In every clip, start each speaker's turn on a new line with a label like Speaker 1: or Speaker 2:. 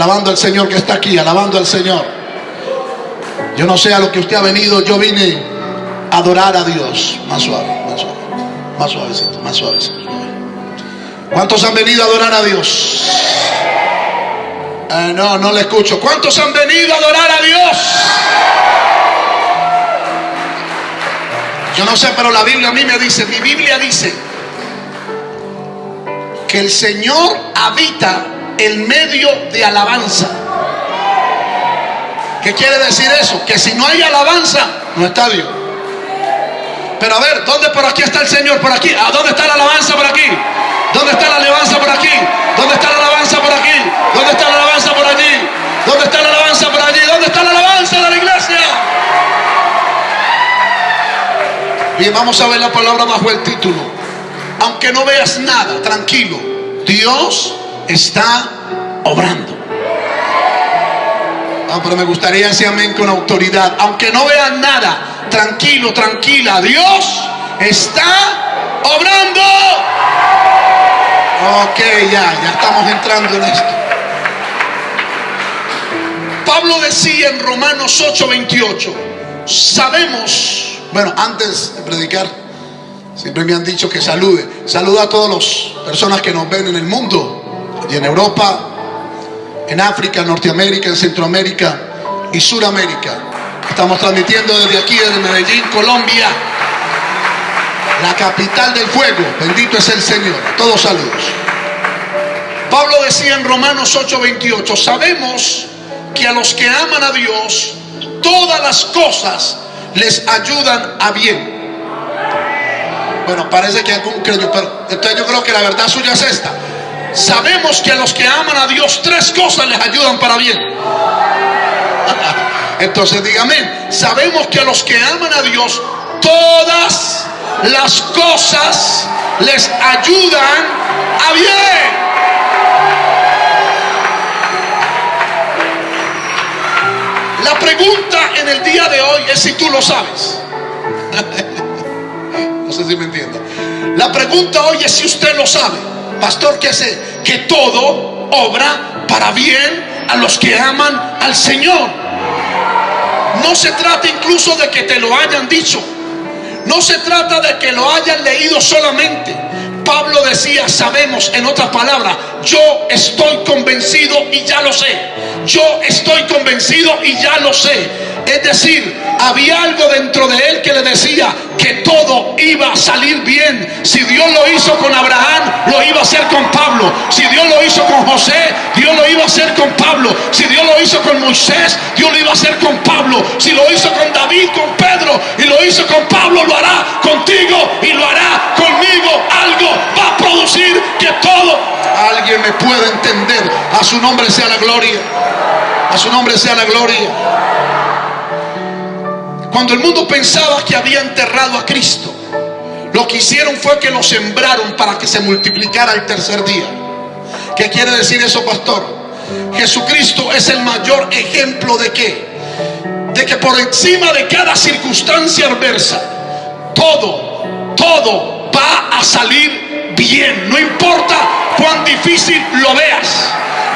Speaker 1: alabando al Señor que está aquí, alabando al Señor. Yo no sé a lo que usted ha venido, yo vine a adorar a Dios. Más suave, más suave, más suavecito, más suavecito. ¿Cuántos han venido a adorar a Dios? Eh, no, no le escucho. ¿Cuántos han venido a adorar a Dios? Yo no sé, pero la Biblia a mí me dice, mi Biblia dice que el Señor habita en medio de alabanza. ¿Qué quiere decir eso? Que si no hay alabanza, no está Dios. Pero a ver, ¿dónde por aquí está el Señor? Por aquí. ¿A dónde está la alabanza por aquí? ¿Dónde está la alabanza por aquí? ¿Dónde está la alabanza por aquí? ¿Dónde está la alabanza por allí? ¿Dónde está la alabanza por allí? ¿Dónde está la alabanza de la iglesia? Bien, vamos a ver la palabra bajo el título. Aunque no veas nada, tranquilo. Dios está obrando. Ah, pero me gustaría decir amén con autoridad. Aunque no veas nada, tranquilo, tranquila. Dios está obrando. Ok, ya, ya estamos entrando en esto. Pablo decía en Romanos 8:28, sabemos, bueno, antes de predicar, siempre me han dicho que salude. Saluda a todas las personas que nos ven en el mundo, y en Europa, en África, en Norteamérica, en Centroamérica y Suramérica. Estamos transmitiendo desde aquí, desde Medellín, Colombia, la capital del fuego. Bendito es el Señor. Todos saludos. Pablo decía en Romanos 8:28, sabemos que a los que aman a Dios, todas las cosas les ayudan a bien. Bueno, parece que algún creyó, pero entonces yo creo que la verdad suya es esta. Sabemos que a los que aman a Dios, tres cosas les ayudan para bien. Entonces dígame, sabemos que a los que aman a Dios, todas las cosas les ayudan a bien. La pregunta en el día de hoy es si tú lo sabes. no sé si me entiendo. La pregunta hoy es si usted lo sabe. Pastor, ¿qué sé? Que todo obra para bien a los que aman al Señor. No se trata incluso de que te lo hayan dicho. No se trata de que lo hayan leído solamente. Pablo decía, sabemos, en otras palabras, yo estoy convencido y ya lo sé. Yo estoy convencido y ya lo sé. Es decir, había algo dentro de él que le decía que todo iba a salir bien. Si Dios lo hizo con Abraham, lo iba a hacer con Pablo. Si Dios lo hizo con José, Dios lo iba a hacer con Pablo. Si Dios lo hizo con Moisés, Dios lo iba a hacer con Pablo. Si lo hizo con David, con Pedro, y lo hizo con Pablo, lo hará contigo y lo hará conmigo. Algo va a producir que todo. Alguien me pueda entender. A su nombre sea la gloria. A su nombre sea la gloria. Cuando el mundo pensaba que había enterrado a Cristo, lo que hicieron fue que lo sembraron para que se multiplicara el tercer día. ¿Qué quiere decir eso, pastor? Jesucristo es el mayor ejemplo de qué? De que por encima de cada circunstancia adversa, todo, todo va a salir bien. No importa cuán difícil lo veas.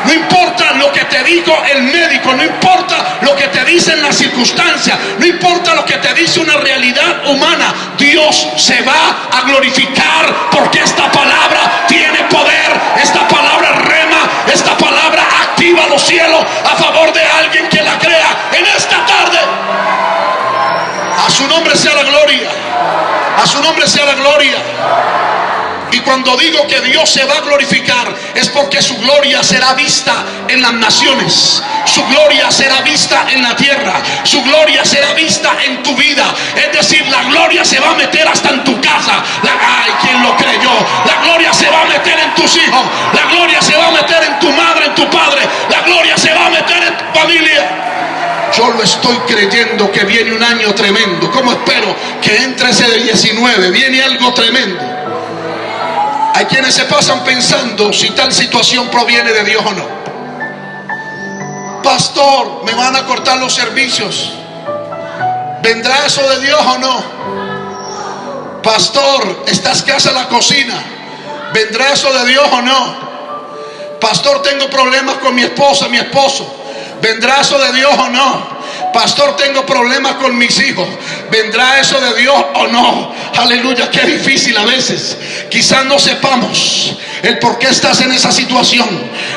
Speaker 1: No importa lo que te dijo el médico, no importa lo que te dicen las circunstancias, no importa lo que te dice una realidad humana, Dios se va a glorificar porque esta palabra tiene poder, esta palabra rema, esta palabra activa los cielos a favor de alguien que la crea en esta tarde. A su nombre sea la gloria, a su nombre sea la gloria. Y cuando digo que Dios se va a glorificar es porque su gloria será vista en las naciones. Su gloria será vista en la tierra. Su gloria será vista en tu vida. Es decir, la gloria se va a meter hasta en tu casa. Ay, ¿quién lo creyó? La gloria se va a meter en tus hijos. La gloria se va a meter en tu madre, en tu padre. La gloria se va a meter en tu familia. Yo lo estoy creyendo que viene un año tremendo. ¿Cómo espero que entre ese de 19? Viene algo tremendo. Hay quienes se pasan pensando si tal situación proviene de Dios o no. Pastor, me van a cortar los servicios. ¿Vendrá eso de Dios o no? Pastor, estás casa la cocina. ¿Vendrá eso de Dios o no? Pastor, tengo problemas con mi esposa, mi esposo. ¿Vendrá eso de Dios o no? Pastor, tengo problemas con mis hijos. ¿Vendrá eso de Dios o no? Aleluya, qué difícil a veces. Quizás no sepamos el por qué estás en esa situación.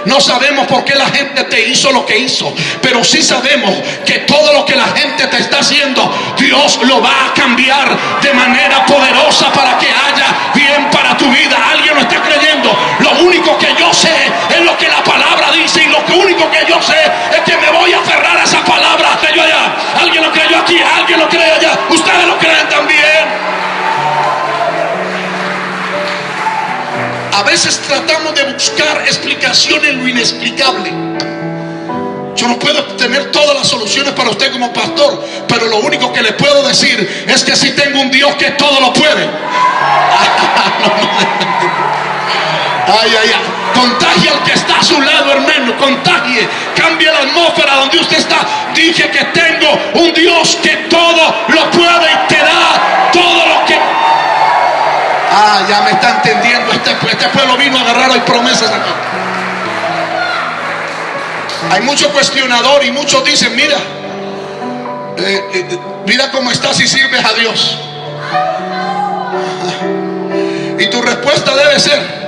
Speaker 1: No sabemos por qué la gente te hizo lo que hizo. Pero sí sabemos que todo lo que la gente te está haciendo, Dios lo va a cambiar de manera poderosa para que haya bien para tu vida. Alguien lo está creyendo. Único que yo sé es lo que la palabra dice. Y lo único que yo sé es que me voy a aferrar a esa palabra hasta yo Alguien lo creyó aquí, alguien lo cree allá. Ustedes lo creen también. A veces tratamos de buscar explicación en lo inexplicable. Yo no puedo tener todas las soluciones para usted como pastor, pero lo único que le puedo decir es que si tengo un Dios que todo lo puede. Ay, ay, ay. Contagie al que está a su lado, hermano. Contagie. Cambie la atmósfera donde usted está. Dije que tengo un Dios que todo lo puede y te da todo lo que. Ah, ya me está entendiendo. Este, este pueblo vino a agarrar hoy promesas aquí. Hay mucho cuestionador y muchos dicen, mira, eh, eh, mira cómo estás y sirves a Dios. Y tu respuesta debe ser,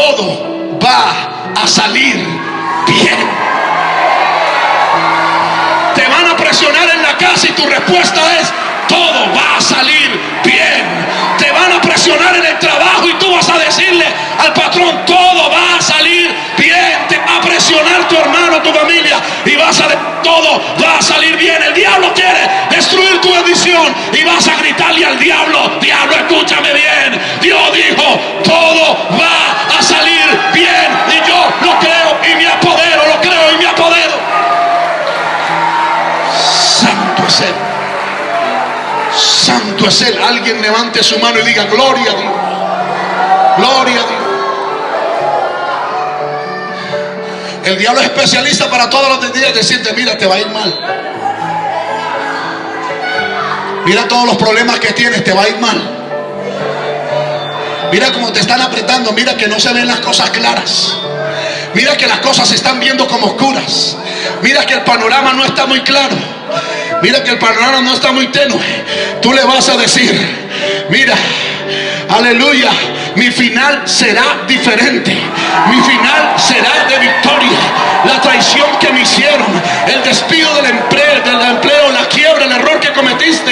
Speaker 1: todo va a salir bien. Te van a presionar en la casa y tu respuesta es, todo va a salir bien. Te van a presionar en el trabajo y tú vas a decirle al patrón, todo va a salir bien. Te va a presionar tu hermano, tu familia y vas a todo va a salir bien. El diablo quiere destruir tu bendición y vas a gritarle al diablo, diablo, escúchame bien. Dios dijo, todo va a salir bien y yo lo creo y me apodero, lo creo y me apodero. Santo es Él. Santo es Él. Alguien levante su mano y diga, gloria a Dios. Gloria a Dios. El diablo es especialista para todos los días decirte, mira, te va a ir mal. Mira todos los problemas que tienes, te va a ir mal. Mira cómo te están apretando, mira que no se ven las cosas claras. Mira que las cosas se están viendo como oscuras. Mira que el panorama no está muy claro. Mira que el panorama no está muy tenue. Tú le vas a decir, mira, aleluya, mi final será diferente. Mi final será de victoria. La traición que me hicieron, el despido del empleo, del empleo, la quiebra, el error que cometiste,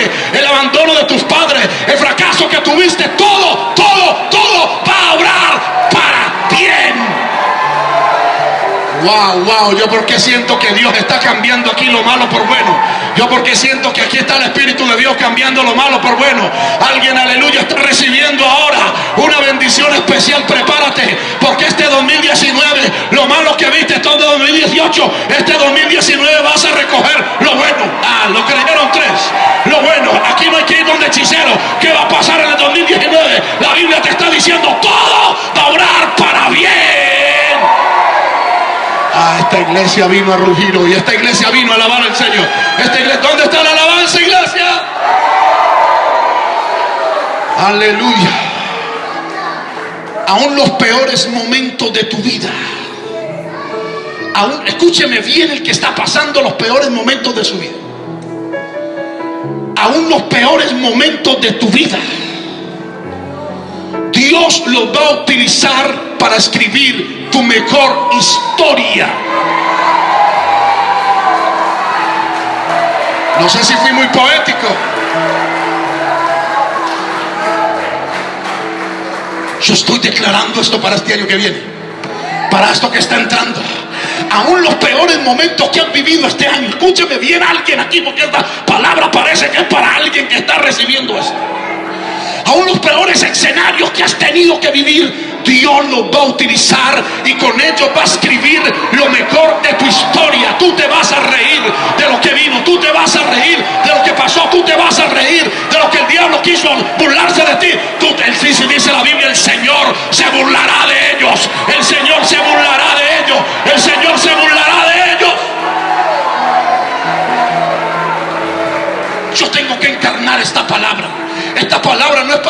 Speaker 1: abandono de tus padres, el fracaso que tuviste, todo, todo, todo va a obrar para bien. Wow, wow, yo porque siento que Dios está cambiando aquí lo malo por bueno. Yo porque siento que aquí está el Espíritu de Dios cambiando lo malo por bueno. Alguien, aleluya, está recibiendo ahora una bendición especial. Prepárate, porque este 2019, lo malo que viste todo 2018, este 2019 vas a recoger iglesia vino a rugir hoy. Esta iglesia vino a alabar al Señor. ¿dónde está la alabanza, iglesia? Aleluya. Aún los peores momentos de tu vida. Aún, escúcheme bien el que está pasando los peores momentos de su vida. Aún los peores momentos de tu vida. Dios los va a utilizar para escribir tu mejor historia. No sé si fui muy poético. Yo estoy declarando esto para este año que viene. Para esto que está entrando. Aún los peores momentos que han vivido este año. Escúcheme bien alguien aquí porque esta palabra parece que es para alguien que está recibiendo esto. Aún los peores escenarios que has tenido que vivir Dios los va a utilizar y con ellos va a escribir lo mejor de tu historia. Tú te vas a reír de lo que vino, tú te vas a reír de lo que pasó, tú te vas a reír de lo que el diablo quiso burlarse de ti.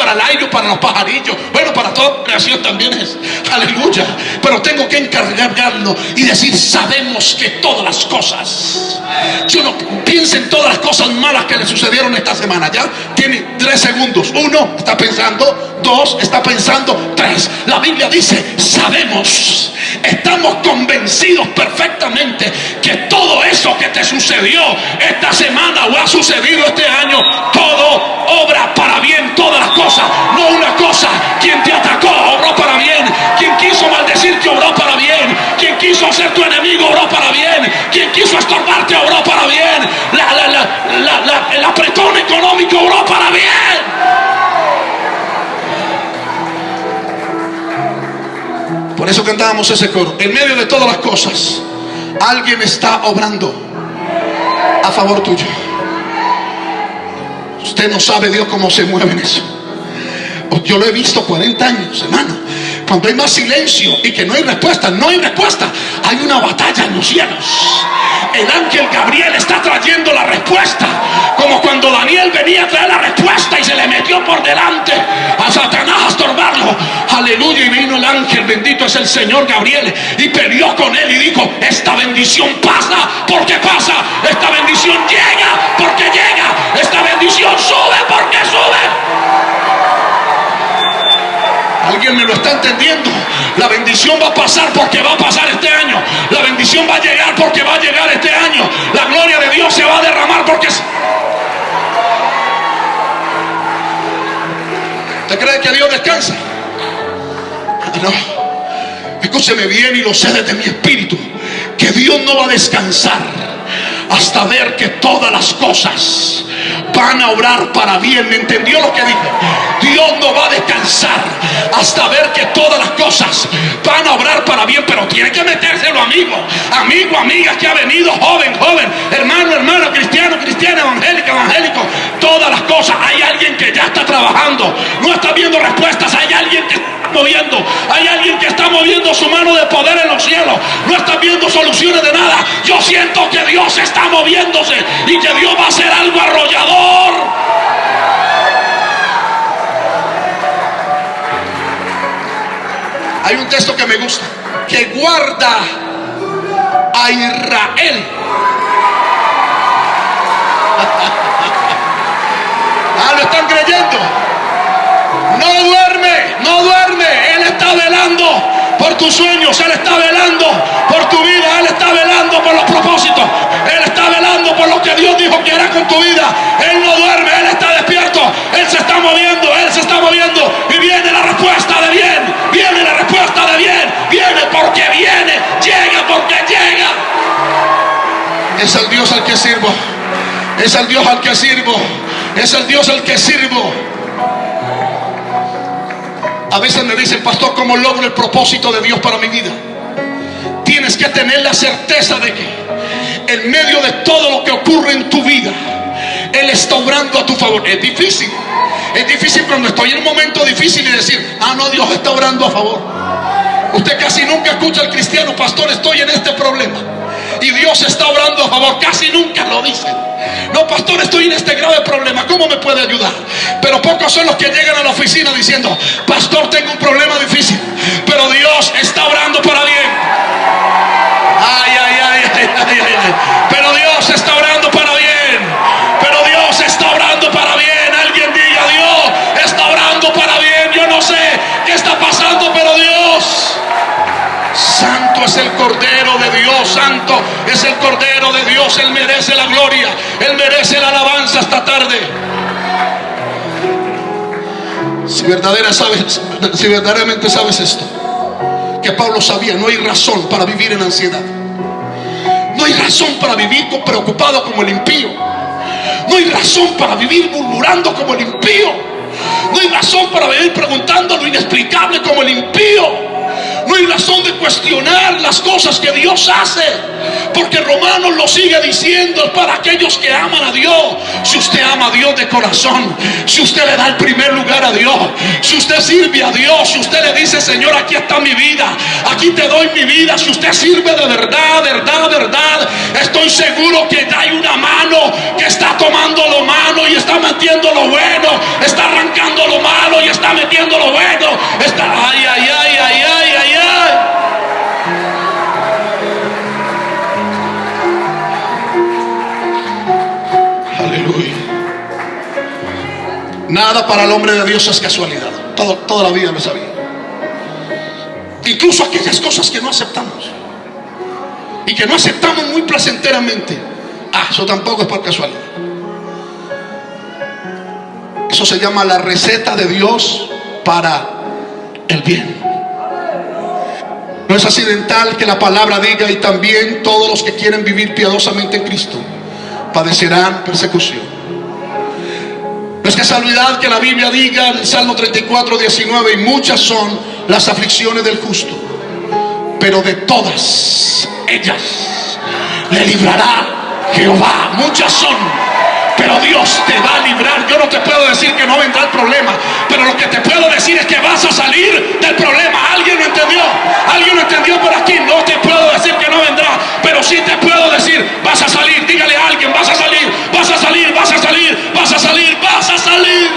Speaker 1: Para el aire, para los pajarillos. Bueno, para toda creación también es. Aleluya. Pero tengo que encargarlo y decir, sabemos que todas las cosas. Yo no piense en todas las cosas malas que le sucedieron esta semana. Ya tiene tres segundos. Uno, está pensando. Dos, está pensando. Tres. La Biblia dice, sabemos. Estamos convencidos perfectamente que todo eso que te sucedió esta semana o ha sucedido este año, todo Eso cantábamos ese coro. En medio de todas las cosas, alguien está obrando a favor tuyo. Usted no sabe Dios cómo se mueve en eso. Yo lo he visto 40 años, hermano. Cuando hay más silencio y que no hay respuesta, no hay respuesta. Hay una batalla en los cielos. El ángel Gabriel está trayendo la respuesta. Como cuando Daniel venía a traer la es el Señor Gabriel. Y peleó con él y dijo, esta bendición pasa porque pasa. Esta bendición llega porque llega. Esta bendición sube porque sube. Alguien me lo está entendiendo. La bendición va a pasar porque va a pasar este año. La bendición va a llegar porque va a llegar este año. La gloria de Dios se va a derramar porque... ¿Usted cree que Dios descansa? No. Escúcheme bien y lo sé desde mi espíritu. Que Dios no va a descansar hasta ver que todas las cosas van a obrar para bien. ¿Me entendió lo que dije? Dios no va a descansar hasta ver que todas las cosas van a obrar para bien, pero tiene que metérselo, amigo, amigo, amiga que ha venido, joven, joven, hermano, hermano, cristiano, cristiano, evangélico, evangélico, todas las cosas. Hay alguien que ya está trabajando, no está viendo respuestas, hay alguien que moviendo, hay alguien que está moviendo su mano de poder en los cielos, no está viendo soluciones de nada. Yo siento que Dios está moviéndose y que Dios va a hacer algo arrollador. Hay un texto que me gusta, que guarda a Israel. ah, lo están creyendo. No duerme, no duerme. Él está por tus sueños, Él está velando por tu vida, Él está velando por los propósitos, Él está velando por lo que Dios dijo que hará con tu vida. Él no duerme, Él está despierto, Él se está moviendo, Él se está moviendo y viene la respuesta de bien, viene la respuesta de bien, viene porque viene, llega porque llega. Es el Dios al que sirvo, es el Dios al que sirvo, es el Dios al que sirvo. A veces me dicen, pastor, ¿cómo logro el propósito de Dios para mi vida? Tienes que tener la certeza de que en medio de todo lo que ocurre en tu vida, Él está obrando a tu favor. Es difícil. Es difícil cuando estoy en un momento difícil y decir, ah, no, Dios está obrando a favor. Usted casi nunca escucha al cristiano, pastor, estoy en este problema. Y Dios está obrando a favor. Casi nunca lo dicen. No, pastor, estoy en este grave problema. ¿Cómo me puede ayudar? Pero pocos son los que llegan a la oficina diciendo, pastor, tengo un problema difícil. Pero Dios está obrando para bien. Ay, ay, ay, ay, ay, ay. Pero Dios está es el Cordero de Dios, santo es el Cordero de Dios, Él merece la gloria, Él merece la alabanza esta tarde. Si, si verdaderamente sabes esto, que Pablo sabía, no hay razón para vivir en ansiedad. No hay razón para vivir preocupado como el impío. No hay razón para vivir murmurando como el impío. No hay razón para vivir preguntando lo inexplicable como el impío. No hay razón de cuestionar las cosas que Dios hace. Porque Romanos lo sigue diciendo para aquellos que aman a Dios. Si usted ama a Dios de corazón, si usted le da el primer lugar a Dios, si usted sirve a Dios, si usted le dice, Señor, aquí está mi vida, aquí te doy mi vida, si usted sirve de verdad, verdad, verdad, estoy seguro que hay una mano que está tomando lo malo y está metiendo lo bueno, está arrancando lo malo y está metiendo lo bueno. Está, ay, ay, ay, Nada para el hombre de Dios es casualidad. Todo, toda la vida lo sabía. Incluso aquellas cosas que no aceptamos. Y que no aceptamos muy placenteramente. Ah, eso tampoco es por casualidad. Eso se llama la receta de Dios para el bien. No es accidental que la palabra diga y también todos los que quieren vivir piadosamente en Cristo padecerán persecución. No es casualidad que la Biblia diga en Salmo 34, 19, y muchas son las aflicciones del justo, pero de todas ellas le librará Jehová. Muchas son pero Dios te va a librar. Yo no te puedo decir que no vendrá el problema, pero lo que te puedo decir es que vas a salir del problema. ¿Alguien lo entendió? ¿Alguien lo entendió por aquí? No te puedo decir que no vendrá, pero sí te puedo decir, vas a salir. Dígale a alguien, vas a salir, vas a salir, vas a salir, vas a salir, vas a salir.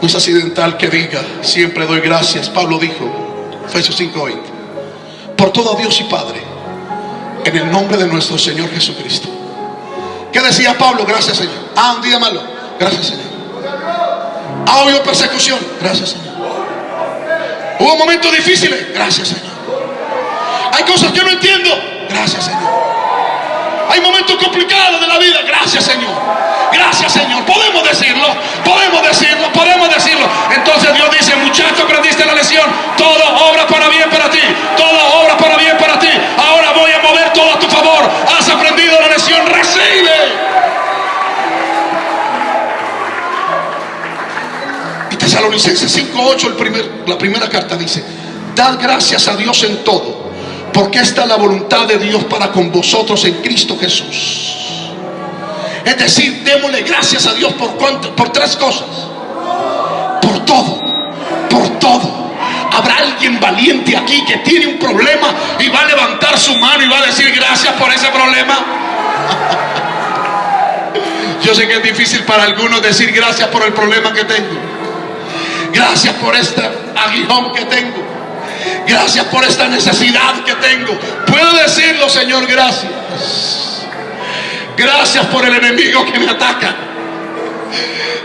Speaker 1: No es accidental que diga, siempre doy gracias. Pablo dijo, Efesios 5:20 por todo Dios y Padre, en el nombre de nuestro Señor Jesucristo. ¿Qué decía Pablo? Gracias Señor. Ah, un día malo. Gracias Señor. Ah, hubo persecución. Gracias Señor. Hubo momentos difíciles. Gracias Señor. Hay cosas que no entiendo. Gracias Señor. Hay momentos complicados de la vida. Gracias Señor. Gracias Señor. Podemos decirlo. Podemos decirlo. Podemos decirlo. Entonces Dios dice, muchacho, aprendiste la lección. Todo obra para bien para ti. Todo obra para bien para ti. Ahora voy a mover todo a tu favor. Has aprendido la lección. Recibe. Y Tesalonicenses 5.8, el primer, la primera carta dice, dad gracias a Dios en todo porque esta es la voluntad de Dios para con vosotros en Cristo Jesús. Es decir, démosle gracias a Dios por, cuánto, por tres cosas. Por todo, por todo. Habrá alguien valiente aquí que tiene un problema y va a levantar su mano y va a decir gracias por ese problema. Yo sé que es difícil para algunos decir gracias por el problema que tengo. Gracias por este aguijón que tengo. Gracias por esta necesidad que tengo. Puedo decirlo, Señor, gracias. Gracias por el enemigo que me ataca.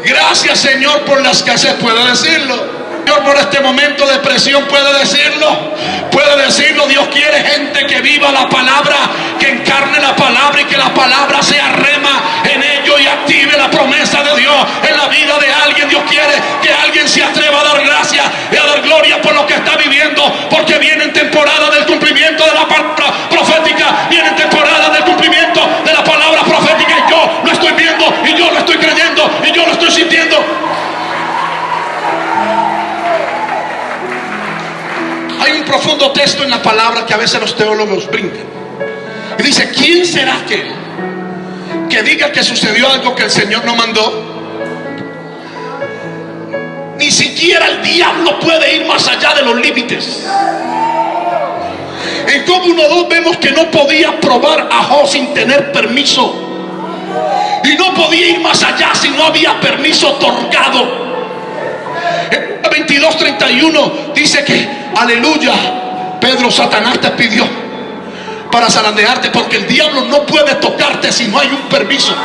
Speaker 1: Gracias, Señor, por la escasez. Puedo decirlo. Señor, por este momento de presión puede decirlo. Puede decirlo. Dios quiere gente que viva la palabra, que encarne la palabra y que la palabra sea rema en ello y active la promesa de Dios en la vida de alguien. Dios quiere que alguien se atreva a dar gracias y a dar gloria por lo que está viviendo, porque viene en temporada del cumplimiento de la palabra profética, viene en temporada del cumplimiento de la palabra profética y yo lo estoy viendo y yo lo estoy yo lo estoy sintiendo. Hay un profundo texto en la palabra que a veces los teólogos brincan. Y dice, ¿quién será aquel que diga que sucedió algo que el Señor no mandó? Ni siquiera el diablo puede ir más allá de los límites. En Job 1.2 vemos que no podía probar a Job sin tener permiso. No podía ir más allá si no había permiso otorgado. 22.31 dice que, aleluya, Pedro, Satanás te pidió para zarandearte porque el diablo no puede tocarte si no hay un permiso.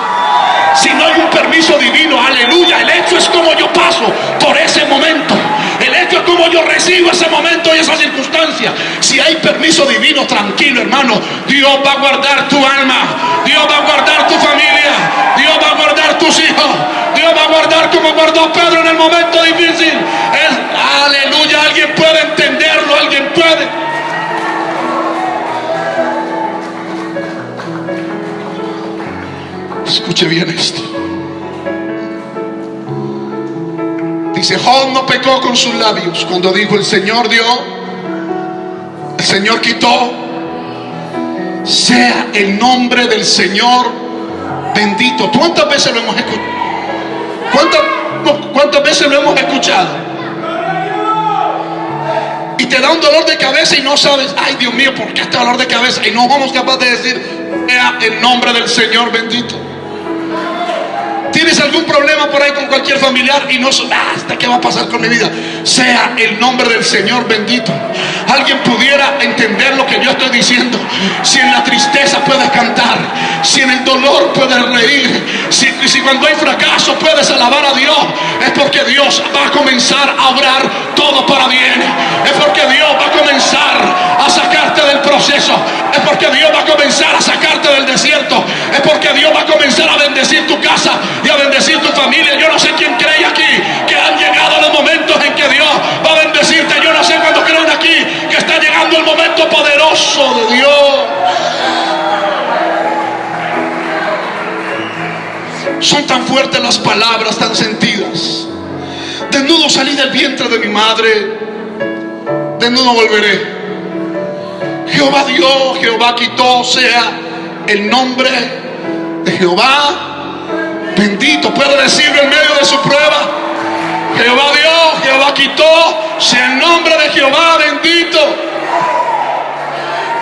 Speaker 1: Si no hay un permiso divino, aleluya. El hecho es como yo paso por ese momento. El hecho es como yo recibo ese momento y esa circunstancia. Si hay permiso divino, tranquilo hermano, Dios va a guardar tu alma. Dios va a guardar tu familia. Dios va a guardar tus hijos. Dios va a guardar como guardó Pedro en el momento difícil. aleluya, alguien puede entenderlo, alguien puede. Escuche bien esto. Dice, Job no pecó con sus labios cuando dijo, el Señor dio, el Señor quitó. Sea el nombre del Señor bendito. ¿Cuántas veces lo hemos escuchado? ¿Cuántas, cuántas veces lo hemos escuchado? y te da un dolor de cabeza y no sabes, ay Dios mío, ¿por qué este dolor de cabeza? Y no somos capaces de decir, sea el nombre del Señor bendito. ¿Tienes algún problema por ahí con cualquier familiar y no ah, hasta qué va a pasar con mi vida? Sea el nombre del Señor bendito. Alguien pudiera entender lo que yo estoy diciendo. Si en la tristeza puedes cantar, si en el dolor puedes reír, si, cuando hay fracaso puedes alabar a Dios, es porque Dios va a comenzar a obrar todo para bien. Es porque Dios va a comenzar a sacarte del proceso. Es porque Dios va a comenzar a sacarte del desierto. Es porque Dios va a comenzar a bendecir tu casa y a bendecir tu familia. Yo no sé quién cree aquí que han llegado los momentos en que Dios va a bendecirte. Yo no sé cuándo creen aquí que está llegando el momento poderoso de Dios. Son tan fuertes las palabras, tan sentidas. Desnudo salí del vientre de mi madre. Desnudo volveré. Jehová dio, Jehová quitó, sea el nombre de Jehová Bendito, puede decirlo en medio de su prueba. Jehová dio, Jehová quitó, sea el nombre de Jehová bendito.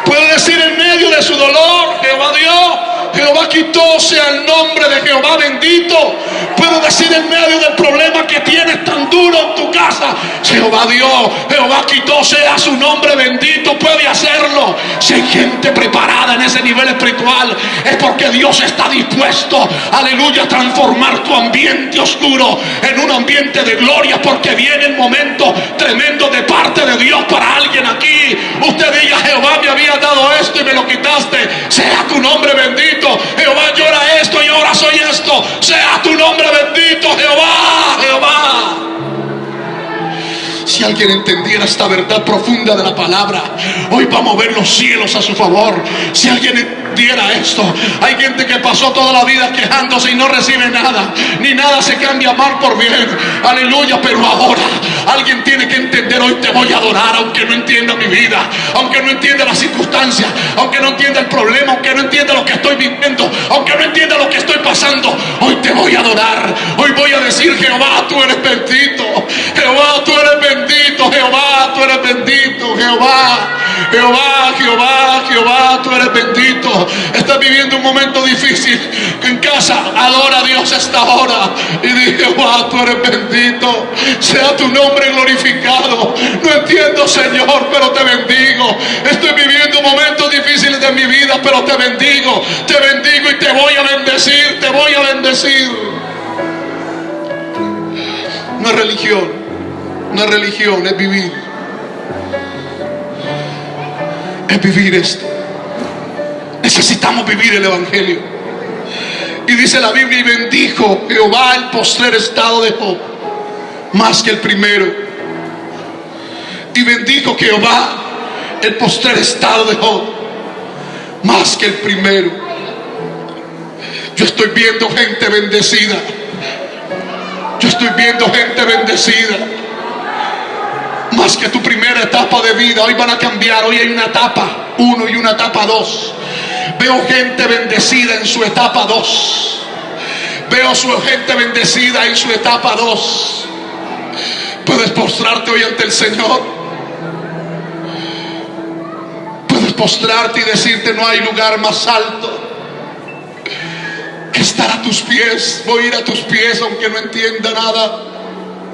Speaker 1: Puede decir en medio de su dolor, Jehová dio, Jehová quitó, sea el nombre de Jehová bendito. Puedo decir en medio del problema que tienes tan duro en tu casa, Jehová dio, Jehová quitó, sea su nombre bendito. Puede hacerlo. Si hay gente preparada en ese nivel espiritual, es porque Dios está dispuesto, aleluya, a transformar tu ambiente oscuro en un ambiente de gloria, porque viene el momento me lo quitaste. Sea tu nombre bendito. Si alguien entendiera esta verdad profunda de la palabra, hoy va a mover los cielos a su favor. Si alguien entendiera esto, hay gente que pasó toda la vida quejándose y no recibe nada, ni nada se cambia mal por bien. Aleluya, pero ahora alguien tiene que entender, hoy te voy a adorar, aunque no entienda mi vida, aunque no entienda las circunstancias, aunque no entienda el problema, aunque no entienda lo que estoy viviendo, aunque no entienda lo que estoy pasando, hoy te voy a adorar. Hoy voy a decir, Jehová, tú eres bendito. Jehová, tú eres bendito bendito, Jehová, tú eres bendito, Jehová, Jehová, Jehová, Jehová, tú eres bendito. Estás viviendo un momento difícil en casa, adora a Dios esta hora y di, Jehová, tú eres bendito, sea tu nombre glorificado. No entiendo, Señor, pero te bendigo. Estoy viviendo momentos difíciles de mi vida, pero te bendigo, te bendigo y te voy a bendecir, te voy a bendecir. No es religión no es religión, es vivir. Es vivir esto. Necesitamos vivir el Evangelio. Y dice la Biblia, y bendijo Jehová el postrer estado de Job, más que el primero. Y bendijo Jehová el postrer estado de Job, más que el primero. Yo estoy viendo gente bendecida. Yo estoy viendo gente bendecida más que tu primera etapa de vida. Hoy van a cambiar. Hoy hay una etapa uno y una etapa dos. Veo gente bendecida en su etapa dos. Veo su gente bendecida en su etapa dos. Puedes postrarte hoy ante el Señor. Puedes postrarte y decirte no hay lugar más alto que estar a tus pies. Voy a ir a tus pies aunque no entienda nada